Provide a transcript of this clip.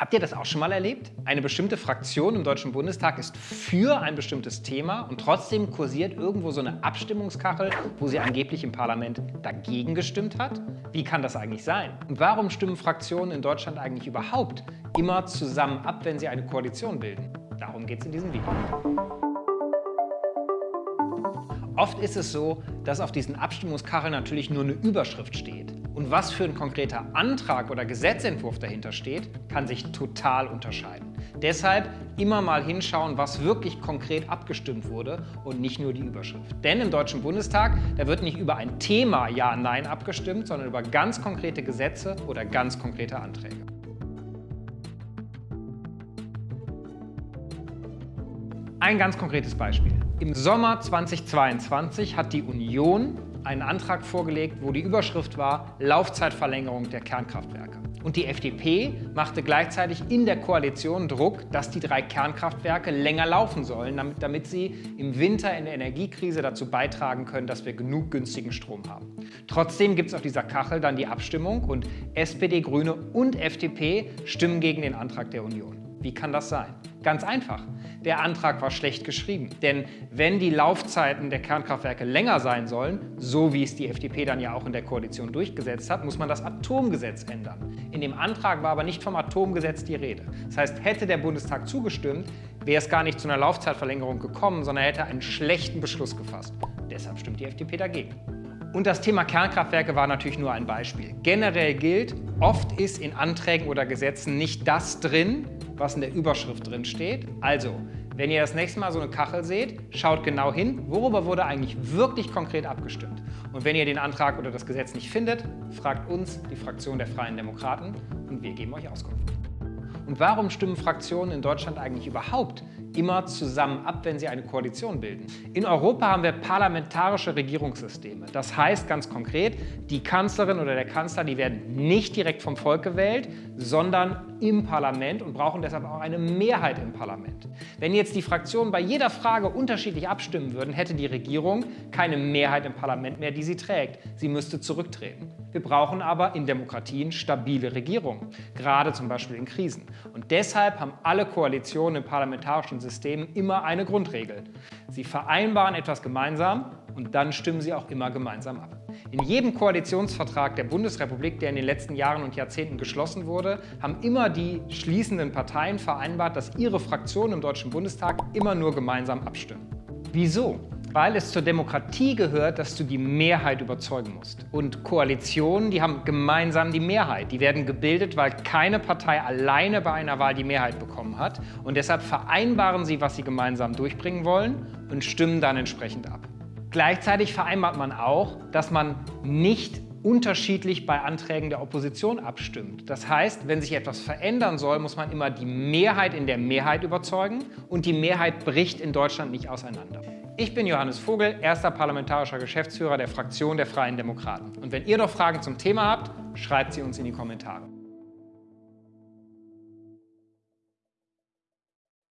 Habt ihr das auch schon mal erlebt? Eine bestimmte Fraktion im Deutschen Bundestag ist für ein bestimmtes Thema und trotzdem kursiert irgendwo so eine Abstimmungskachel, wo sie angeblich im Parlament dagegen gestimmt hat? Wie kann das eigentlich sein? Und warum stimmen Fraktionen in Deutschland eigentlich überhaupt immer zusammen ab, wenn sie eine Koalition bilden? Darum geht es in diesem Video. Oft ist es so, dass auf diesen Abstimmungskacheln natürlich nur eine Überschrift steht. Und was für ein konkreter Antrag oder Gesetzentwurf dahinter steht, kann sich total unterscheiden. Deshalb immer mal hinschauen, was wirklich konkret abgestimmt wurde und nicht nur die Überschrift. Denn im Deutschen Bundestag, da wird nicht über ein Thema Ja-Nein abgestimmt, sondern über ganz konkrete Gesetze oder ganz konkrete Anträge. Ein ganz konkretes Beispiel. Im Sommer 2022 hat die Union einen Antrag vorgelegt, wo die Überschrift war Laufzeitverlängerung der Kernkraftwerke. Und die FDP machte gleichzeitig in der Koalition Druck, dass die drei Kernkraftwerke länger laufen sollen, damit, damit sie im Winter in der Energiekrise dazu beitragen können, dass wir genug günstigen Strom haben. Trotzdem gibt es auf dieser Kachel dann die Abstimmung und SPD, Grüne und FDP stimmen gegen den Antrag der Union. Wie kann das sein? Ganz einfach. Der Antrag war schlecht geschrieben. Denn wenn die Laufzeiten der Kernkraftwerke länger sein sollen, so wie es die FDP dann ja auch in der Koalition durchgesetzt hat, muss man das Atomgesetz ändern. In dem Antrag war aber nicht vom Atomgesetz die Rede. Das heißt, hätte der Bundestag zugestimmt, wäre es gar nicht zu einer Laufzeitverlängerung gekommen, sondern er hätte einen schlechten Beschluss gefasst. Deshalb stimmt die FDP dagegen. Und das Thema Kernkraftwerke war natürlich nur ein Beispiel. Generell gilt, oft ist in Anträgen oder Gesetzen nicht das drin, was in der Überschrift drin steht. Also, wenn ihr das nächste Mal so eine Kachel seht, schaut genau hin, worüber wurde eigentlich wirklich konkret abgestimmt. Und wenn ihr den Antrag oder das Gesetz nicht findet, fragt uns, die Fraktion der Freien Demokraten, und wir geben euch Auskunft. Und warum stimmen Fraktionen in Deutschland eigentlich überhaupt immer zusammen ab, wenn sie eine Koalition bilden. In Europa haben wir parlamentarische Regierungssysteme. Das heißt ganz konkret, die Kanzlerin oder der Kanzler, die werden nicht direkt vom Volk gewählt, sondern im Parlament und brauchen deshalb auch eine Mehrheit im Parlament. Wenn jetzt die Fraktionen bei jeder Frage unterschiedlich abstimmen würden, hätte die Regierung keine Mehrheit im Parlament mehr, die sie trägt. Sie müsste zurücktreten. Wir brauchen aber in Demokratien stabile Regierungen, gerade zum Beispiel in Krisen. Und deshalb haben alle Koalitionen im parlamentarischen System immer eine Grundregel. Sie vereinbaren etwas gemeinsam und dann stimmen sie auch immer gemeinsam ab. In jedem Koalitionsvertrag der Bundesrepublik, der in den letzten Jahren und Jahrzehnten geschlossen wurde, haben immer die schließenden Parteien vereinbart, dass ihre Fraktionen im Deutschen Bundestag immer nur gemeinsam abstimmen. Wieso? Weil es zur Demokratie gehört, dass du die Mehrheit überzeugen musst. Und Koalitionen, die haben gemeinsam die Mehrheit. Die werden gebildet, weil keine Partei alleine bei einer Wahl die Mehrheit bekommen hat. Und deshalb vereinbaren sie, was sie gemeinsam durchbringen wollen und stimmen dann entsprechend ab. Gleichzeitig vereinbart man auch, dass man nicht unterschiedlich bei Anträgen der Opposition abstimmt. Das heißt, wenn sich etwas verändern soll, muss man immer die Mehrheit in der Mehrheit überzeugen und die Mehrheit bricht in Deutschland nicht auseinander. Ich bin Johannes Vogel, erster parlamentarischer Geschäftsführer der Fraktion der Freien Demokraten. Und wenn ihr noch Fragen zum Thema habt, schreibt sie uns in die Kommentare.